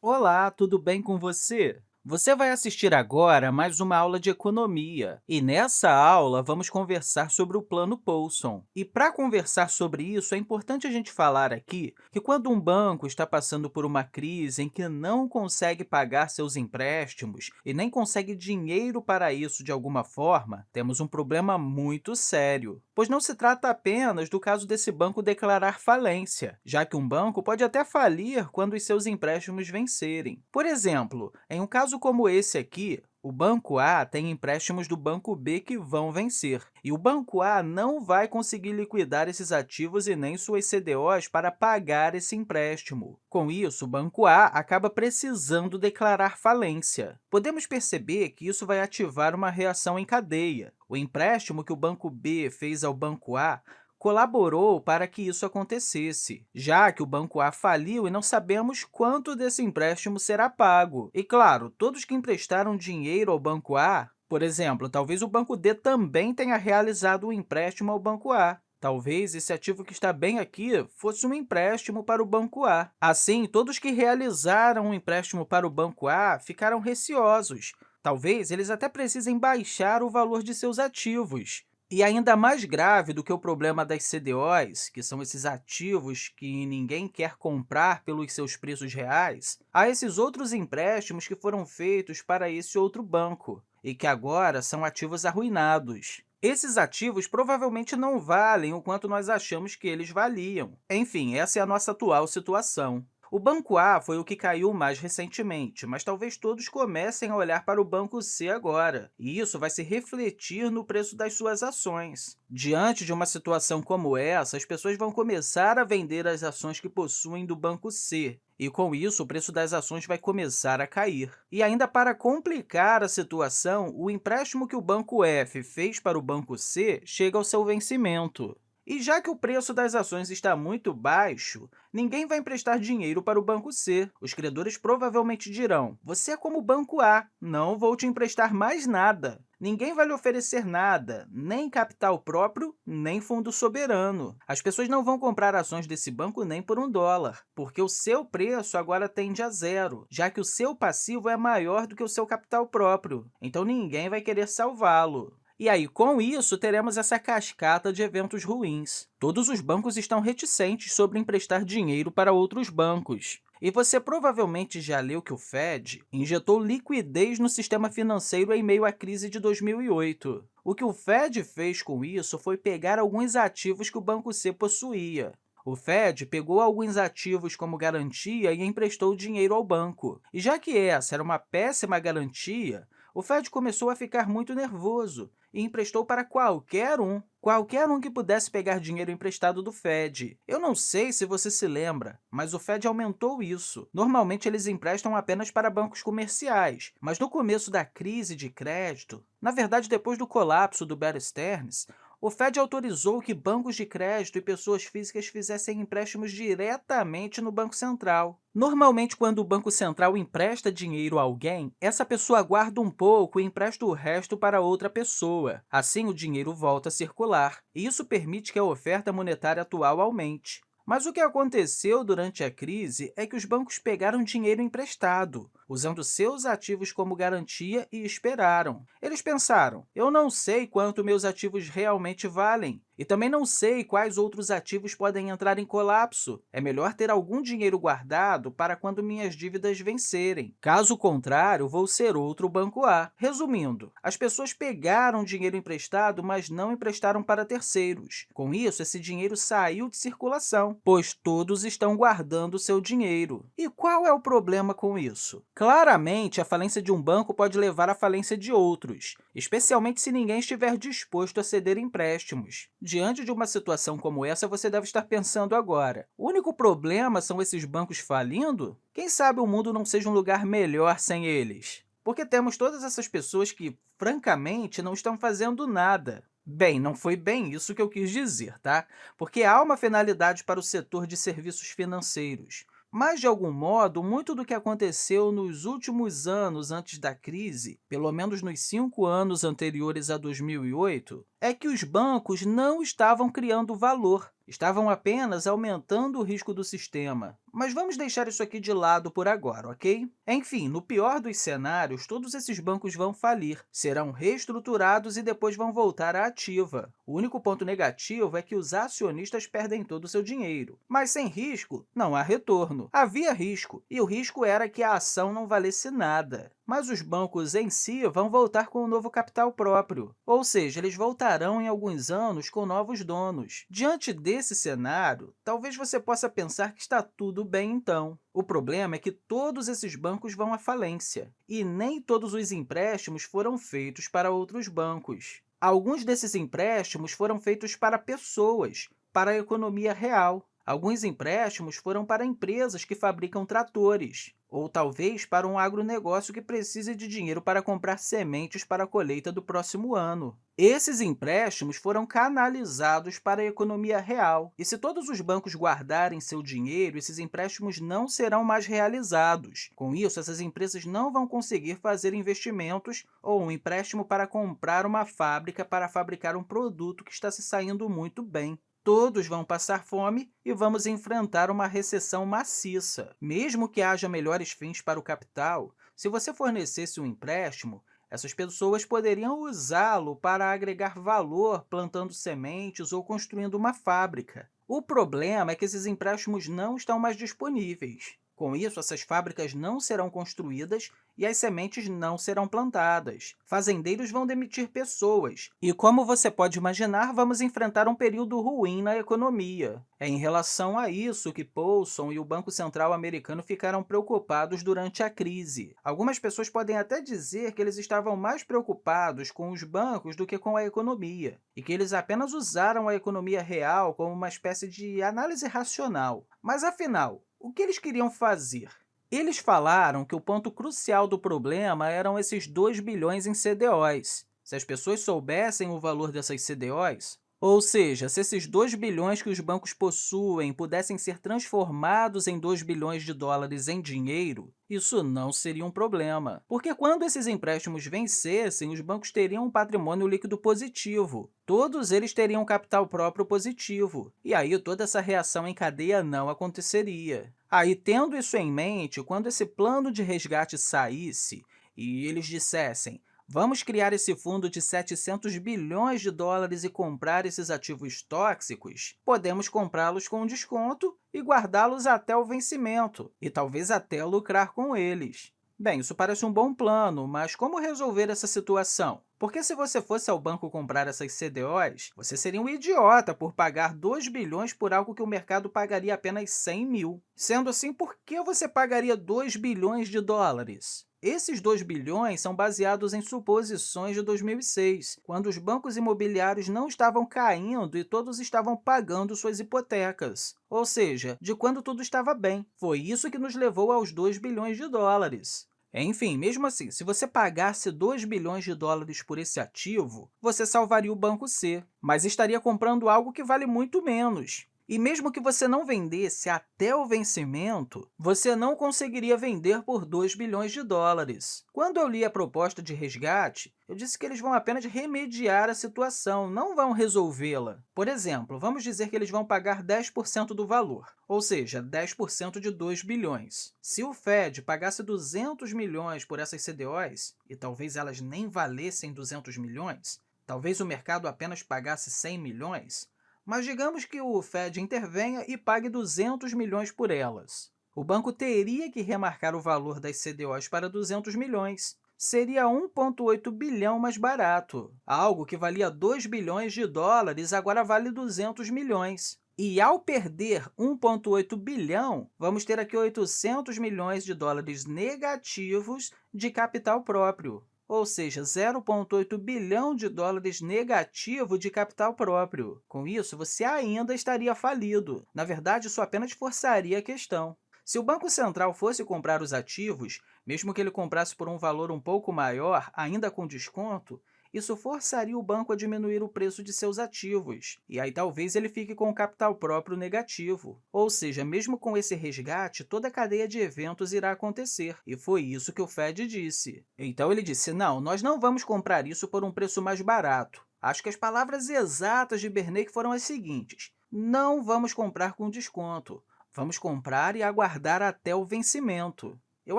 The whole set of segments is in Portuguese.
Olá, tudo bem com você? Você vai assistir agora mais uma aula de economia, e nessa aula vamos conversar sobre o Plano Poulson. E para conversar sobre isso, é importante a gente falar aqui que quando um banco está passando por uma crise em que não consegue pagar seus empréstimos e nem consegue dinheiro para isso de alguma forma, temos um problema muito sério, pois não se trata apenas do caso desse banco declarar falência, já que um banco pode até falir quando os seus empréstimos vencerem. Por exemplo, em um caso como esse aqui, o Banco A tem empréstimos do Banco B que vão vencer, e o Banco A não vai conseguir liquidar esses ativos e nem suas CDOs para pagar esse empréstimo. Com isso, o Banco A acaba precisando declarar falência. Podemos perceber que isso vai ativar uma reação em cadeia. O empréstimo que o Banco B fez ao Banco A colaborou para que isso acontecesse, já que o Banco A faliu e não sabemos quanto desse empréstimo será pago. E, claro, todos que emprestaram dinheiro ao Banco A, por exemplo, talvez o Banco D também tenha realizado um empréstimo ao Banco A. Talvez esse ativo que está bem aqui fosse um empréstimo para o Banco A. Assim, todos que realizaram um empréstimo para o Banco A ficaram receosos. Talvez eles até precisem baixar o valor de seus ativos. E ainda mais grave do que o problema das CDOs, que são esses ativos que ninguém quer comprar pelos seus preços reais, há esses outros empréstimos que foram feitos para esse outro banco e que agora são ativos arruinados. Esses ativos provavelmente não valem o quanto nós achamos que eles valiam. Enfim, essa é a nossa atual situação. O Banco A foi o que caiu mais recentemente, mas talvez todos comecem a olhar para o Banco C agora, e isso vai se refletir no preço das suas ações. Diante de uma situação como essa, as pessoas vão começar a vender as ações que possuem do Banco C, e, com isso, o preço das ações vai começar a cair. E, ainda para complicar a situação, o empréstimo que o Banco F fez para o Banco C chega ao seu vencimento. E já que o preço das ações está muito baixo, ninguém vai emprestar dinheiro para o Banco C. Os credores provavelmente dirão, você é como o Banco A, não vou te emprestar mais nada. Ninguém vai lhe oferecer nada, nem capital próprio, nem fundo soberano. As pessoas não vão comprar ações desse banco nem por um dólar, porque o seu preço agora tende a zero, já que o seu passivo é maior do que o seu capital próprio. Então, ninguém vai querer salvá-lo. E aí, com isso, teremos essa cascata de eventos ruins. Todos os bancos estão reticentes sobre emprestar dinheiro para outros bancos. E você provavelmente já leu que o Fed injetou liquidez no sistema financeiro em meio à crise de 2008. O que o Fed fez com isso foi pegar alguns ativos que o Banco C possuía. O Fed pegou alguns ativos como garantia e emprestou dinheiro ao banco. E já que essa era uma péssima garantia, o Fed começou a ficar muito nervoso e emprestou para qualquer um, qualquer um que pudesse pegar dinheiro emprestado do Fed. Eu não sei se você se lembra, mas o Fed aumentou isso. Normalmente, eles emprestam apenas para bancos comerciais, mas no começo da crise de crédito, na verdade, depois do colapso do Bear Stearns, o Fed autorizou que bancos de crédito e pessoas físicas fizessem empréstimos diretamente no Banco Central. Normalmente, quando o Banco Central empresta dinheiro a alguém, essa pessoa guarda um pouco e empresta o resto para outra pessoa. Assim, o dinheiro volta a circular. Isso permite que a oferta monetária atual aumente. Mas o que aconteceu durante a crise é que os bancos pegaram dinheiro emprestado, usando seus ativos como garantia e esperaram. Eles pensaram, eu não sei quanto meus ativos realmente valem, e também não sei quais outros ativos podem entrar em colapso. É melhor ter algum dinheiro guardado para quando minhas dívidas vencerem. Caso contrário, vou ser outro Banco A. Resumindo, as pessoas pegaram dinheiro emprestado, mas não emprestaram para terceiros. Com isso, esse dinheiro saiu de circulação, pois todos estão guardando seu dinheiro. E qual é o problema com isso? Claramente, a falência de um banco pode levar à falência de outros, especialmente se ninguém estiver disposto a ceder empréstimos. Diante de uma situação como essa, você deve estar pensando agora, o único problema são esses bancos falindo? Quem sabe o mundo não seja um lugar melhor sem eles? Porque temos todas essas pessoas que, francamente, não estão fazendo nada. Bem, não foi bem isso que eu quis dizer, tá? Porque há uma finalidade para o setor de serviços financeiros. Mas, de algum modo, muito do que aconteceu nos últimos anos antes da crise, pelo menos nos cinco anos anteriores a 2008, é que os bancos não estavam criando valor, estavam apenas aumentando o risco do sistema. Mas vamos deixar isso aqui de lado por agora, ok? Enfim, no pior dos cenários, todos esses bancos vão falir, serão reestruturados e depois vão voltar à ativa. O único ponto negativo é que os acionistas perdem todo o seu dinheiro. Mas sem risco, não há retorno. Havia risco, e o risco era que a ação não valesse nada mas os bancos em si vão voltar com um novo capital próprio, ou seja, eles voltarão em alguns anos com novos donos. Diante desse cenário, talvez você possa pensar que está tudo bem então. O problema é que todos esses bancos vão à falência, e nem todos os empréstimos foram feitos para outros bancos. Alguns desses empréstimos foram feitos para pessoas, para a economia real. Alguns empréstimos foram para empresas que fabricam tratores, ou talvez para um agronegócio que precise de dinheiro para comprar sementes para a colheita do próximo ano. Esses empréstimos foram canalizados para a economia real, e se todos os bancos guardarem seu dinheiro, esses empréstimos não serão mais realizados. Com isso, essas empresas não vão conseguir fazer investimentos ou um empréstimo para comprar uma fábrica para fabricar um produto que está se saindo muito bem todos vão passar fome e vamos enfrentar uma recessão maciça. Mesmo que haja melhores fins para o capital, se você fornecesse um empréstimo, essas pessoas poderiam usá-lo para agregar valor plantando sementes ou construindo uma fábrica. O problema é que esses empréstimos não estão mais disponíveis. Com isso, essas fábricas não serão construídas e as sementes não serão plantadas. Fazendeiros vão demitir pessoas. E, como você pode imaginar, vamos enfrentar um período ruim na economia. É em relação a isso que Paulson e o Banco Central americano ficaram preocupados durante a crise. Algumas pessoas podem até dizer que eles estavam mais preocupados com os bancos do que com a economia, e que eles apenas usaram a economia real como uma espécie de análise racional. Mas, afinal, o que eles queriam fazer? Eles falaram que o ponto crucial do problema eram esses 2 bilhões em CDOs. Se as pessoas soubessem o valor dessas CDOs, ou seja, se esses 2 bilhões que os bancos possuem pudessem ser transformados em 2 bilhões de dólares em dinheiro, isso não seria um problema, porque quando esses empréstimos vencessem, os bancos teriam um patrimônio líquido positivo. Todos eles teriam capital próprio positivo, e aí toda essa reação em cadeia não aconteceria. Aí, tendo isso em mente, quando esse plano de resgate saísse e eles dissessem Vamos criar esse fundo de 700 bilhões de dólares e comprar esses ativos tóxicos? Podemos comprá-los com desconto e guardá-los até o vencimento, e talvez até lucrar com eles. Bem, isso parece um bom plano, mas como resolver essa situação? Porque se você fosse ao banco comprar essas CDOs, você seria um idiota por pagar 2 bilhões por algo que o mercado pagaria apenas 100 mil. Sendo assim, por que você pagaria 2 bilhões de dólares? Esses 2 bilhões são baseados em suposições de 2006, quando os bancos imobiliários não estavam caindo e todos estavam pagando suas hipotecas, ou seja, de quando tudo estava bem. Foi isso que nos levou aos 2 bilhões de dólares. Enfim, mesmo assim, se você pagasse 2 bilhões de dólares por esse ativo, você salvaria o Banco C, mas estaria comprando algo que vale muito menos. E mesmo que você não vendesse até o vencimento, você não conseguiria vender por 2 bilhões de dólares. Quando eu li a proposta de resgate, eu disse que eles vão apenas remediar a situação, não vão resolvê-la. Por exemplo, vamos dizer que eles vão pagar 10% do valor, ou seja, 10% de 2 bilhões. Se o Fed pagasse 200 milhões por essas CDOs, e talvez elas nem valessem 200 milhões, talvez o mercado apenas pagasse 100 milhões, mas digamos que o Fed intervenha e pague 200 milhões por elas. O banco teria que remarcar o valor das CDOs para 200 milhões. Seria 1,8 bilhão mais barato. Algo que valia 2 bilhões de dólares agora vale 200 milhões. E, ao perder 1,8 bilhão, vamos ter aqui 800 milhões de dólares negativos de capital próprio ou seja, 0,8 bilhão de dólares negativo de capital próprio. Com isso, você ainda estaria falido. Na verdade, isso apenas forçaria a questão. Se o Banco Central fosse comprar os ativos, mesmo que ele comprasse por um valor um pouco maior, ainda com desconto, isso forçaria o banco a diminuir o preço de seus ativos, e aí talvez ele fique com o capital próprio negativo. Ou seja, mesmo com esse resgate, toda a cadeia de eventos irá acontecer, e foi isso que o Fed disse. Então, ele disse, não, nós não vamos comprar isso por um preço mais barato. Acho que as palavras exatas de Bernanke foram as seguintes, não vamos comprar com desconto, Vamos comprar e aguardar até o vencimento. Eu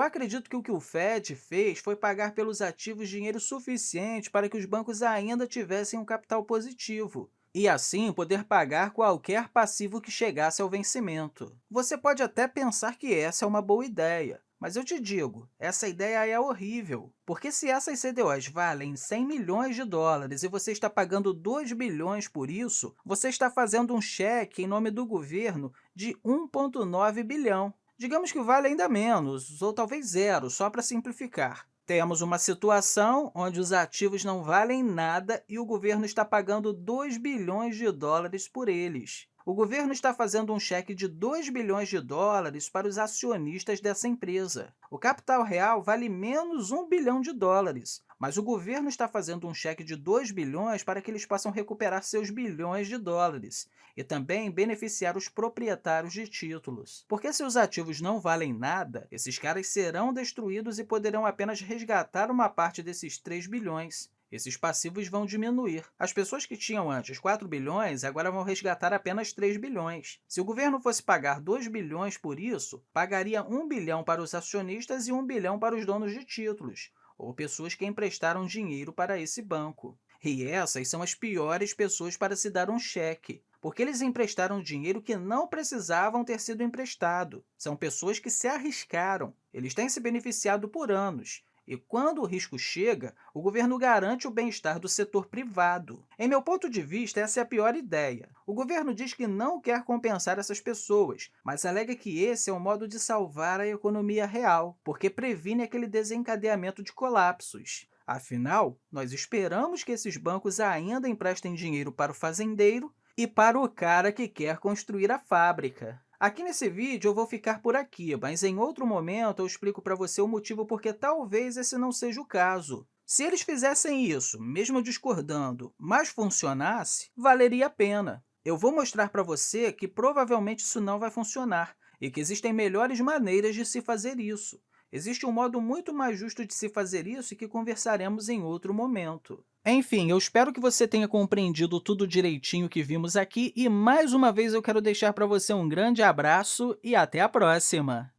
acredito que o que o FED fez foi pagar pelos ativos dinheiro suficiente para que os bancos ainda tivessem um capital positivo, e assim poder pagar qualquer passivo que chegasse ao vencimento. Você pode até pensar que essa é uma boa ideia, mas eu te digo, essa ideia é horrível, porque se essas CDOs valem 100 milhões de dólares e você está pagando 2 bilhões por isso, você está fazendo um cheque em nome do governo de 1,9 bilhão. Digamos que vale ainda menos, ou talvez zero, só para simplificar. Temos uma situação onde os ativos não valem nada e o governo está pagando 2 bilhões de dólares por eles. O governo está fazendo um cheque de 2 bilhões de dólares para os acionistas dessa empresa. O capital real vale menos 1 bilhão de dólares, mas o governo está fazendo um cheque de 2 bilhões para que eles possam recuperar seus bilhões de dólares e também beneficiar os proprietários de títulos. Porque se os ativos não valem nada, esses caras serão destruídos e poderão apenas resgatar uma parte desses 3 bilhões. Esses passivos vão diminuir. As pessoas que tinham antes 4 bilhões agora vão resgatar apenas 3 bilhões. Se o governo fosse pagar 2 bilhões por isso, pagaria 1 bilhão para os acionistas e 1 bilhão para os donos de títulos, ou pessoas que emprestaram dinheiro para esse banco. E essas são as piores pessoas para se dar um cheque, porque eles emprestaram dinheiro que não precisavam ter sido emprestado. São pessoas que se arriscaram. Eles têm se beneficiado por anos, e quando o risco chega, o governo garante o bem-estar do setor privado. Em meu ponto de vista, essa é a pior ideia. O governo diz que não quer compensar essas pessoas, mas alega que esse é um modo de salvar a economia real, porque previne aquele desencadeamento de colapsos. Afinal, nós esperamos que esses bancos ainda emprestem dinheiro para o fazendeiro e para o cara que quer construir a fábrica. Aqui nesse vídeo eu vou ficar por aqui, mas em outro momento eu explico para você o motivo porque talvez esse não seja o caso. Se eles fizessem isso, mesmo discordando, mas funcionasse, valeria a pena. Eu vou mostrar para você que provavelmente isso não vai funcionar e que existem melhores maneiras de se fazer isso. Existe um modo muito mais justo de se fazer isso e que conversaremos em outro momento. Enfim, eu espero que você tenha compreendido tudo direitinho que vimos aqui e, mais uma vez, eu quero deixar para você um grande abraço e até a próxima!